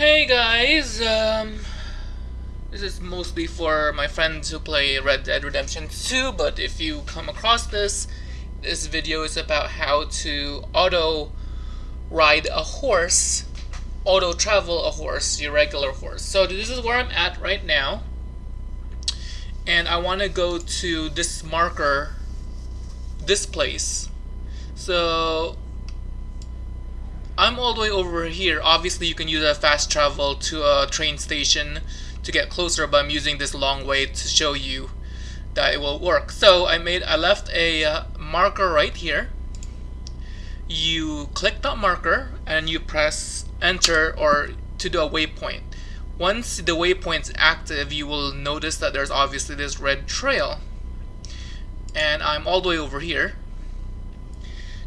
Hey guys, um, this is mostly for my friends who play Red Dead Redemption 2, but if you come across this, this video is about how to auto ride a horse, auto travel a horse, your regular horse. So this is where I'm at right now, and I want to go to this marker, this place. So I'm all the way over here. Obviously, you can use a fast travel to a train station to get closer, but I'm using this long way to show you that it will work. So I made, I left a uh, marker right here. You click that marker and you press enter or to do a waypoint. Once the waypoint's active, you will notice that there's obviously this red trail. And I'm all the way over here.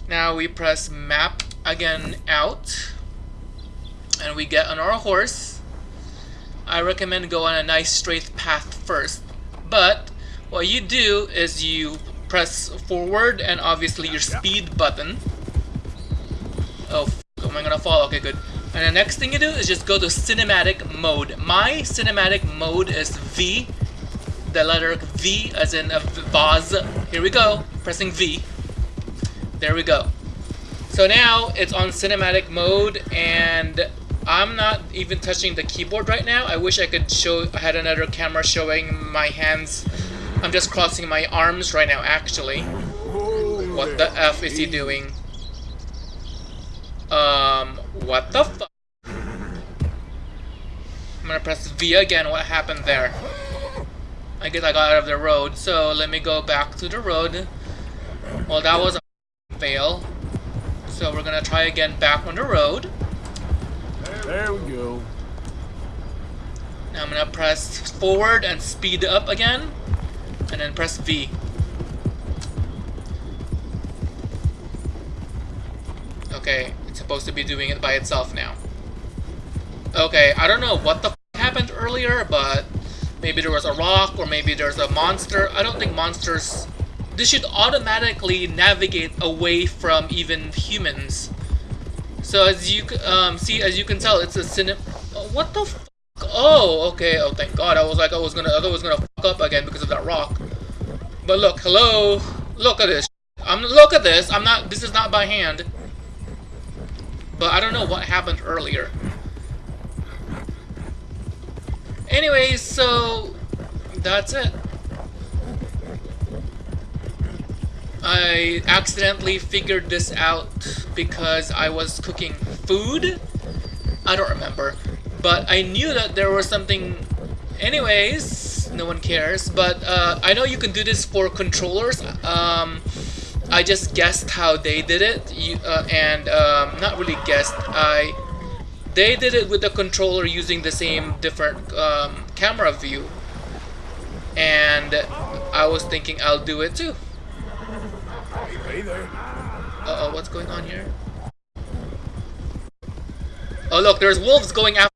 Now we press map again out and we get on our horse. I recommend go on a nice straight path first but what you do is you press forward and obviously your speed button. Oh am I gonna fall? Okay good. And the next thing you do is just go to cinematic mode. My cinematic mode is V the letter V as in a vase. Here we go. Pressing V. There we go so now it's on cinematic mode and I'm not even touching the keyboard right now. I wish I could show, I had another camera showing my hands. I'm just crossing my arms right now actually. What the F is he doing? Um, what the fuck? I'm gonna press V again, what happened there? I guess I got out of the road, so let me go back to the road. Well, that was a fail. So we're gonna try again back on the road. There we go. Now I'm gonna press forward and speed up again, and then press V. Okay, it's supposed to be doing it by itself now. Okay, I don't know what the happened earlier, but maybe there was a rock or maybe there's a monster. I don't think monsters this should automatically navigate away from even humans. So as you um, see, as you can tell, it's a cine. what the? oh, okay. Oh, thank God. I was like, I was gonna, I was gonna fuck up again because of that rock. But look, hello, look at this. I'm look at this. I'm not. This is not by hand. But I don't know what happened earlier. Anyways, so that's it. I accidentally figured this out because I was cooking food. I don't remember. But I knew that there was something... Anyways, no one cares. But uh, I know you can do this for controllers. Um, I just guessed how they did it. You, uh, and um, not really guessed. I They did it with the controller using the same different um, camera view. And I was thinking I'll do it too. Hey there. Uh-oh, what's going on here? Oh, look, there's wolves going after...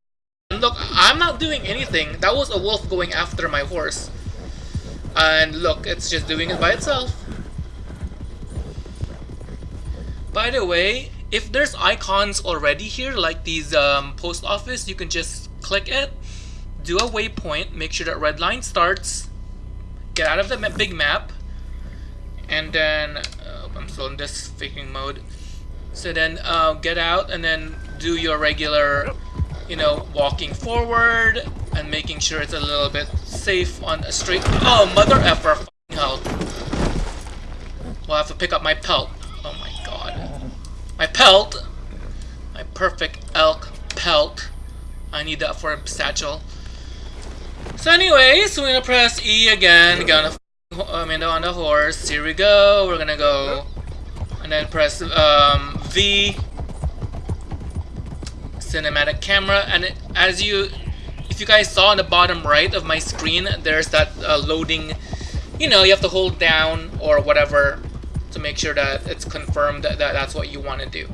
Look, I'm not doing anything. That was a wolf going after my horse. And look, it's just doing it by itself. By the way, if there's icons already here, like these um, post office, you can just click it, do a waypoint, make sure that red line starts, get out of the big map, and then I'm still in this faking mode. So then uh, get out and then do your regular, you know, walking forward and making sure it's a little bit safe on a straight. Oh, mother effer, hell. We'll have to pick up my pelt. Oh my god. My pelt! My perfect elk pelt. I need that for a satchel. So anyways, we're gonna press E again, gonna I'm in on the horse. Here we go. We're gonna go and then press um, V cinematic camera and as you if you guys saw on the bottom right of my screen there's that uh, loading you know you have to hold down or whatever to make sure that it's confirmed that, that that's what you want to do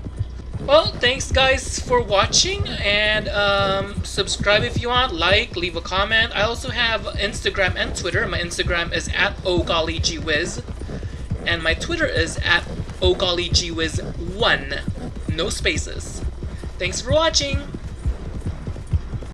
well thanks guys for watching and um, subscribe if you want like leave a comment. I also have Instagram and Twitter. My Instagram is at ogollygeewiz and my Twitter is at ogollygeewiz1 no spaces. Thanks for watching